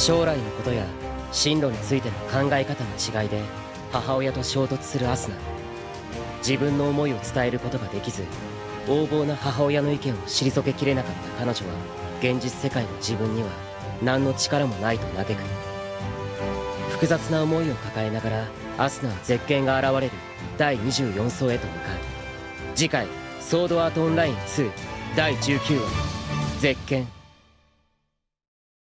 将来のことや進路についての考え方の違いで母親と衝突するアスナ。自分の思いを伝えることができず横暴な母親の意見を退けきれなかった彼女は現実世界の自分には何の力もないと嘆く。複雑な思いを抱えながらアスナは絶景が現れる第24層へと向かう。次回「ソードアートオンライン2」第19話「絶景」